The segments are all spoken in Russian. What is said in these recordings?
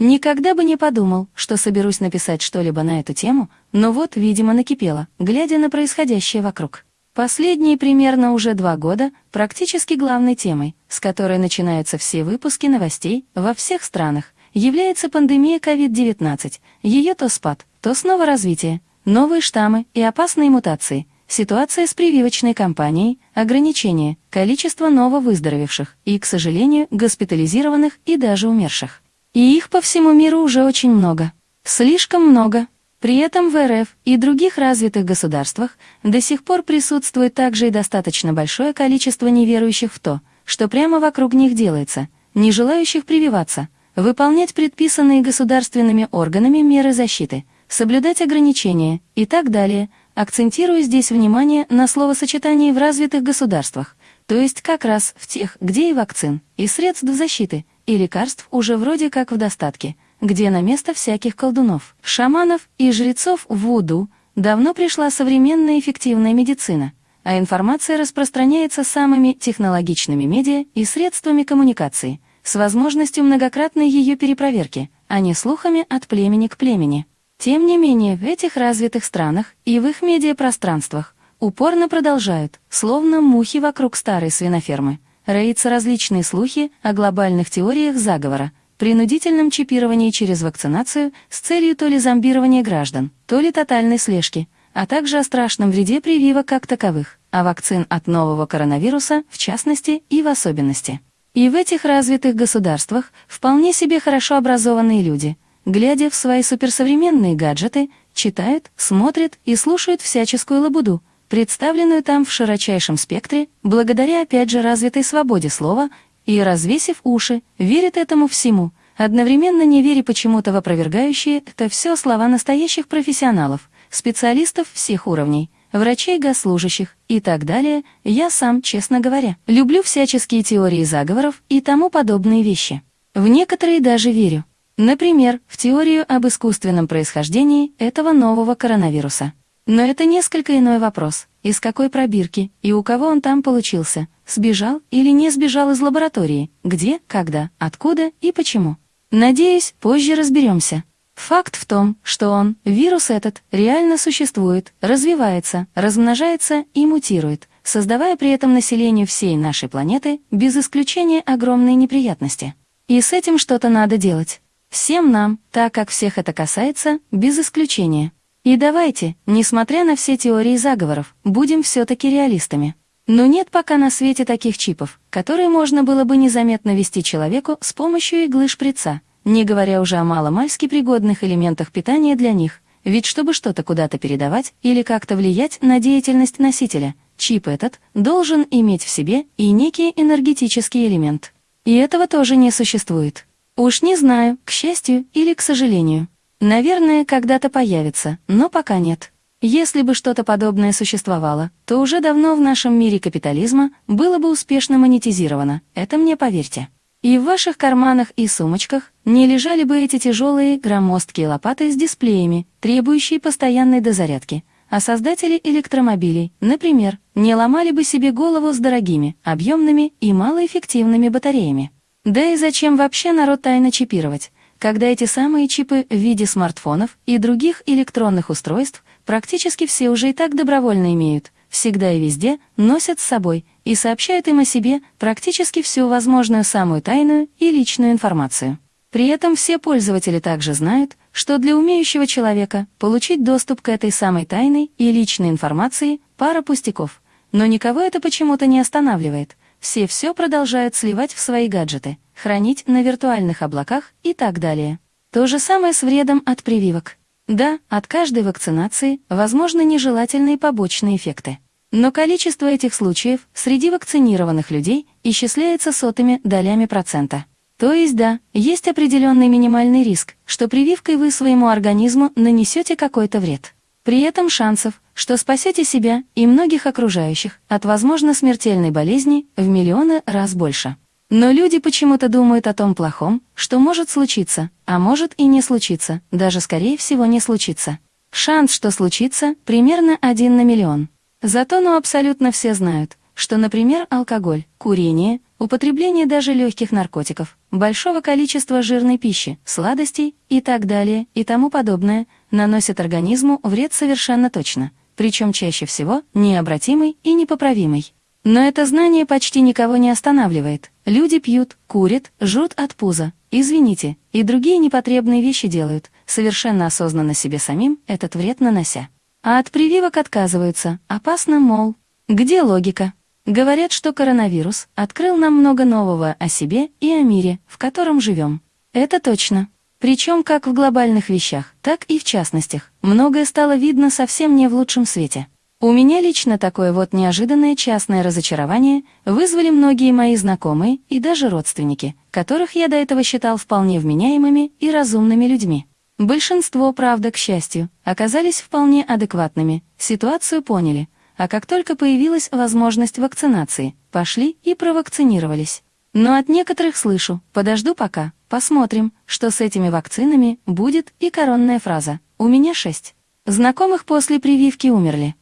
Никогда бы не подумал, что соберусь написать что-либо на эту тему, но вот, видимо, накипело, глядя на происходящее вокруг. Последние примерно уже два года практически главной темой, с которой начинаются все выпуски новостей во всех странах, является пандемия COVID-19, ее то спад, то снова развитие, новые штаммы и опасные мутации, ситуация с прививочной кампанией, ограничение, количество нововыздоровевших и, к сожалению, госпитализированных и даже умерших. И их по всему миру уже очень много. Слишком много. При этом в РФ и других развитых государствах до сих пор присутствует также и достаточно большое количество неверующих в то, что прямо вокруг них делается, не желающих прививаться, выполнять предписанные государственными органами меры защиты, соблюдать ограничения и так далее, акцентируя здесь внимание на словосочетании в развитых государствах, то есть как раз в тех, где и вакцин, и средств защиты, и лекарств уже вроде как в достатке, где на место всяких колдунов, шаманов и жрецов в Вуду давно пришла современная эффективная медицина, а информация распространяется самыми технологичными медиа и средствами коммуникации, с возможностью многократной ее перепроверки, а не слухами от племени к племени. Тем не менее, в этих развитых странах и в их медиапространствах упорно продолжают, словно мухи вокруг старой свинофермы, роятся различные слухи о глобальных теориях заговора, принудительном чипировании через вакцинацию с целью то ли зомбирования граждан, то ли тотальной слежки, а также о страшном вреде прививок как таковых, а вакцин от нового коронавируса в частности и в особенности. И в этих развитых государствах вполне себе хорошо образованные люди, глядя в свои суперсовременные гаджеты, читают, смотрят и слушают всяческую лабуду, представленную там в широчайшем спектре, благодаря опять же развитой свободе слова, и, развесив уши, верит этому всему, одновременно не веря почему-то в опровергающие это все слова настоящих профессионалов, специалистов всех уровней, врачей, госслужащих и так далее, я сам, честно говоря, люблю всяческие теории заговоров и тому подобные вещи. В некоторые даже верю. Например, в теорию об искусственном происхождении этого нового коронавируса. Но это несколько иной вопрос. Из какой пробирки и у кого он там получился? Сбежал или не сбежал из лаборатории? Где, когда, откуда и почему? Надеюсь, позже разберемся. Факт в том, что он, вирус этот, реально существует, развивается, размножается и мутирует, создавая при этом населению всей нашей планеты, без исключения огромные неприятности. И с этим что-то надо делать. Всем нам, так как всех это касается, без исключения. И давайте, несмотря на все теории заговоров, будем все-таки реалистами. Но нет пока на свете таких чипов, которые можно было бы незаметно ввести человеку с помощью иглы шприца, не говоря уже о маломальски пригодных элементах питания для них, ведь чтобы что-то куда-то передавать или как-то влиять на деятельность носителя, чип этот должен иметь в себе и некий энергетический элемент. И этого тоже не существует. Уж не знаю, к счастью или к сожалению. Наверное, когда-то появится, но пока нет. Если бы что-то подобное существовало, то уже давно в нашем мире капитализма было бы успешно монетизировано, это мне поверьте. И в ваших карманах и сумочках не лежали бы эти тяжелые громоздкие лопаты с дисплеями, требующие постоянной дозарядки, а создатели электромобилей, например, не ломали бы себе голову с дорогими, объемными и малоэффективными батареями. Да и зачем вообще народ тайно чипировать? Когда эти самые чипы в виде смартфонов и других электронных устройств практически все уже и так добровольно имеют, всегда и везде носят с собой и сообщают им о себе практически всю возможную самую тайную и личную информацию. При этом все пользователи также знают, что для умеющего человека получить доступ к этой самой тайной и личной информации – пара пустяков. Но никого это почему-то не останавливает. Все все продолжают сливать в свои гаджеты – хранить на виртуальных облаках и так далее. То же самое с вредом от прививок. Да, от каждой вакцинации возможны нежелательные побочные эффекты. Но количество этих случаев среди вакцинированных людей исчисляется сотыми долями процента. То есть да, есть определенный минимальный риск, что прививкой вы своему организму нанесете какой-то вред. При этом шансов, что спасете себя и многих окружающих от возможно смертельной болезни в миллионы раз больше. Но люди почему-то думают о том плохом, что может случиться, а может и не случиться, даже скорее всего не случится. Шанс, что случится, примерно один на миллион. Зато ну абсолютно все знают, что, например, алкоголь, курение, употребление даже легких наркотиков, большого количества жирной пищи, сладостей и так далее и тому подобное наносят организму вред совершенно точно, причем чаще всего необратимый и непоправимый. Но это знание почти никого не останавливает. Люди пьют, курят, жрут от пуза, извините, и другие непотребные вещи делают, совершенно осознанно себе самим этот вред нанося. А от прививок отказываются, опасно, мол. Где логика? Говорят, что коронавирус открыл нам много нового о себе и о мире, в котором живем. Это точно. Причем как в глобальных вещах, так и в частностях. Многое стало видно совсем не в лучшем свете. У меня лично такое вот неожиданное частное разочарование вызвали многие мои знакомые и даже родственники, которых я до этого считал вполне вменяемыми и разумными людьми. Большинство, правда, к счастью, оказались вполне адекватными, ситуацию поняли, а как только появилась возможность вакцинации, пошли и провакцинировались. Но от некоторых слышу, подожду пока, посмотрим, что с этими вакцинами будет и коронная фраза «У меня шесть». Знакомых после прививки умерли,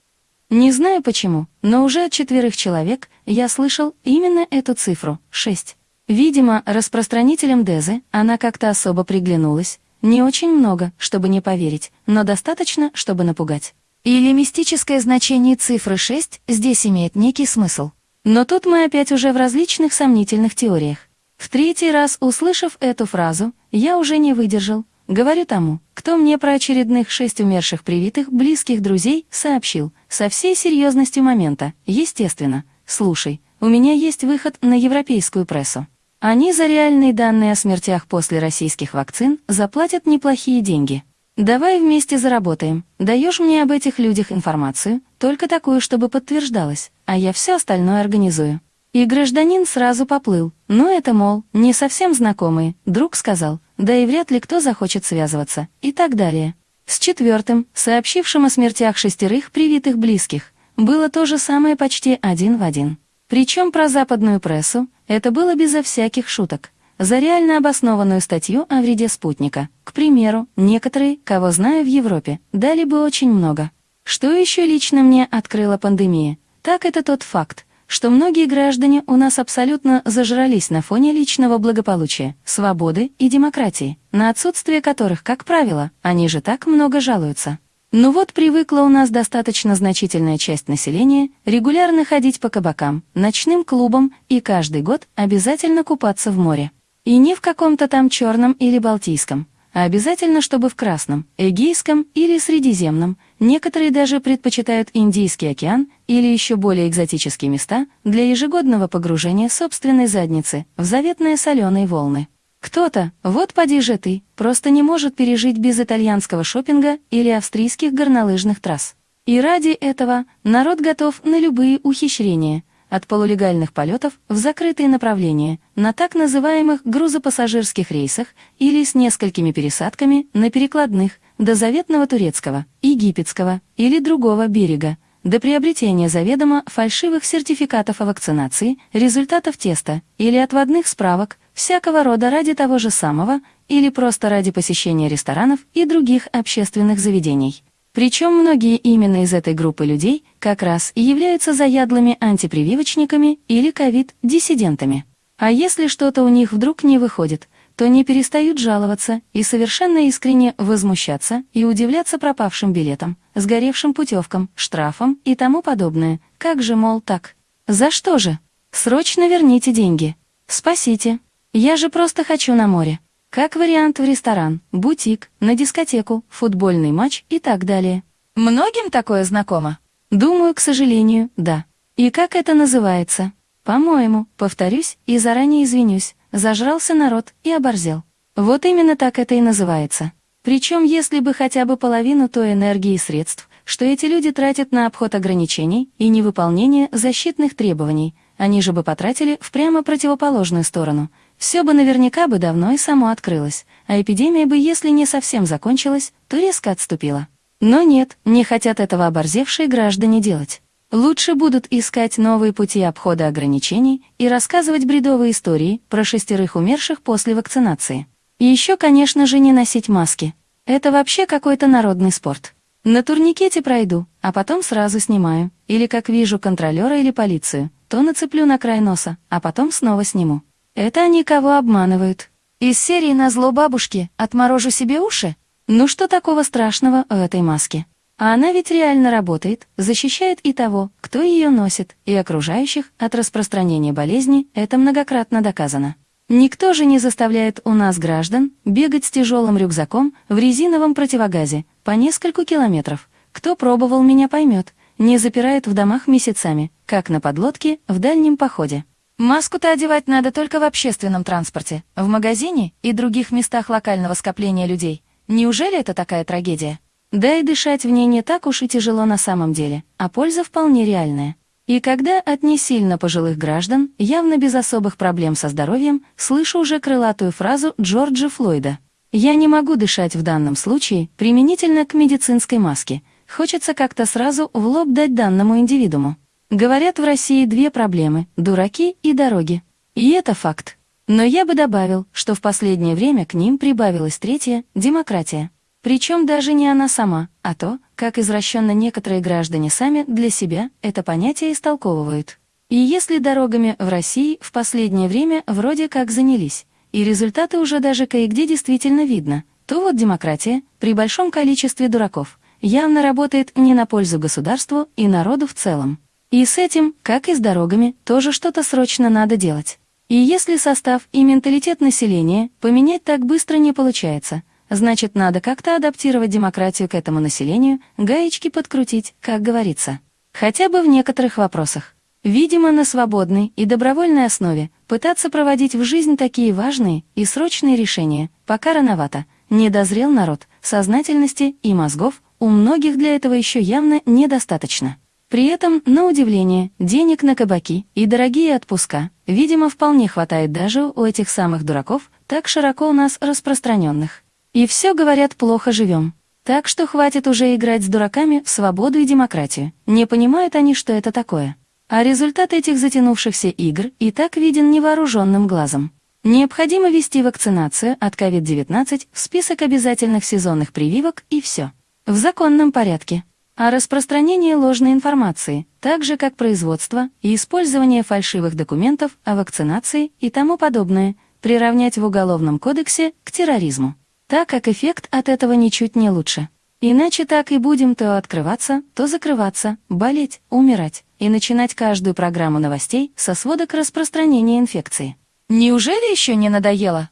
не знаю почему, но уже от четверых человек я слышал именно эту цифру — шесть. Видимо, распространителям Дезы она как-то особо приглянулась. Не очень много, чтобы не поверить, но достаточно, чтобы напугать. Или мистическое значение цифры 6 здесь имеет некий смысл. Но тут мы опять уже в различных сомнительных теориях. В третий раз, услышав эту фразу, я уже не выдержал, Говорю тому, кто мне про очередных шесть умерших привитых близких друзей сообщил, со всей серьезностью момента, естественно. Слушай, у меня есть выход на европейскую прессу. Они за реальные данные о смертях после российских вакцин заплатят неплохие деньги. Давай вместе заработаем. Даешь мне об этих людях информацию, только такую, чтобы подтверждалась, а я все остальное организую. И гражданин сразу поплыл. Ну это, мол, не совсем знакомые, друг сказал, да и вряд ли кто захочет связываться, и так далее. С четвертым, сообщившим о смертях шестерых привитых близких, было то же самое почти один в один. Причем про западную прессу это было безо всяких шуток. За реально обоснованную статью о вреде спутника, к примеру, некоторые, кого знаю в Европе, дали бы очень много. Что еще лично мне открыла пандемия, так это тот факт, что многие граждане у нас абсолютно зажрались на фоне личного благополучия, свободы и демократии, на отсутствие которых, как правило, они же так много жалуются. Ну вот привыкла у нас достаточно значительная часть населения регулярно ходить по кабакам, ночным клубам и каждый год обязательно купаться в море. И не в каком-то там черном или балтийском, а обязательно, чтобы в Красном, Эгейском или Средиземном. Некоторые даже предпочитают Индийский океан или еще более экзотические места для ежегодного погружения собственной задницы в заветные соленые волны. Кто-то, вот поди же ты, просто не может пережить без итальянского шопинга или австрийских горнолыжных трасс. И ради этого народ готов на любые ухищрения, от полулегальных полетов в закрытые направления на так называемых грузопассажирских рейсах или с несколькими пересадками на перекладных до заветного турецкого, египетского или другого берега, до приобретения заведомо фальшивых сертификатов о вакцинации, результатов теста или отводных справок, всякого рода ради того же самого или просто ради посещения ресторанов и других общественных заведений. Причем многие именно из этой группы людей как раз и являются заядлыми антипрививочниками или ковид-диссидентами. А если что-то у них вдруг не выходит, то не перестают жаловаться и совершенно искренне возмущаться и удивляться пропавшим билетам, сгоревшим путевкам, штрафам и тому подобное. Как же, мол, так? За что же? Срочно верните деньги. Спасите. Я же просто хочу на море. Как вариант в ресторан, бутик, на дискотеку, футбольный матч и так далее. Многим такое знакомо? Думаю, к сожалению, да. И как это называется? По-моему, повторюсь и заранее извинюсь, зажрался народ и оборзел. Вот именно так это и называется. Причем, если бы хотя бы половину той энергии и средств, что эти люди тратят на обход ограничений и невыполнение защитных требований, они же бы потратили в прямо противоположную сторону – все бы наверняка бы давно и само открылось, а эпидемия бы, если не совсем закончилась, то резко отступила. Но нет, не хотят этого оборзевшие граждане делать. Лучше будут искать новые пути обхода ограничений и рассказывать бредовые истории про шестерых умерших после вакцинации. И еще, конечно же, не носить маски. Это вообще какой-то народный спорт. На турникете пройду, а потом сразу снимаю, или как вижу контролера или полицию, то нацеплю на край носа, а потом снова сниму. Это они кого обманывают. Из серии на зло бабушки «Отморожу себе уши»? Ну что такого страшного в этой маске? А она ведь реально работает, защищает и того, кто ее носит, и окружающих от распространения болезни, это многократно доказано. Никто же не заставляет у нас граждан бегать с тяжелым рюкзаком в резиновом противогазе по нескольку километров. Кто пробовал, меня поймет. Не запирает в домах месяцами, как на подлодке в дальнем походе. Маску-то одевать надо только в общественном транспорте, в магазине и других местах локального скопления людей. Неужели это такая трагедия? Да и дышать в ней не так уж и тяжело на самом деле, а польза вполне реальная. И когда от не сильно пожилых граждан, явно без особых проблем со здоровьем, слышу уже крылатую фразу Джорджа Флойда. «Я не могу дышать в данном случае применительно к медицинской маске. Хочется как-то сразу в лоб дать данному индивидууму. Говорят, в России две проблемы – дураки и дороги. И это факт. Но я бы добавил, что в последнее время к ним прибавилась третья – демократия. Причем даже не она сама, а то, как извращенно некоторые граждане сами для себя это понятие истолковывают. И если дорогами в России в последнее время вроде как занялись, и результаты уже даже кое-где действительно видно, то вот демократия, при большом количестве дураков, явно работает не на пользу государству и народу в целом. И с этим, как и с дорогами, тоже что-то срочно надо делать. И если состав и менталитет населения поменять так быстро не получается, значит, надо как-то адаптировать демократию к этому населению, гаечки подкрутить, как говорится. Хотя бы в некоторых вопросах. Видимо, на свободной и добровольной основе пытаться проводить в жизнь такие важные и срочные решения, пока рановато, не дозрел народ, сознательности и мозгов у многих для этого еще явно недостаточно. При этом, на удивление, денег на кабаки и дорогие отпуска, видимо, вполне хватает даже у этих самых дураков, так широко у нас распространенных. И все, говорят, плохо живем. Так что хватит уже играть с дураками в свободу и демократию. Не понимают они, что это такое. А результат этих затянувшихся игр и так виден невооруженным глазом. Необходимо ввести вакцинацию от COVID-19 в список обязательных сезонных прививок и все. В законном порядке а распространение ложной информации, так же как производство и использование фальшивых документов о вакцинации и тому подобное, приравнять в Уголовном кодексе к терроризму, так как эффект от этого ничуть не лучше. Иначе так и будем то открываться, то закрываться, болеть, умирать и начинать каждую программу новостей со сводок распространения инфекции. Неужели еще не надоело?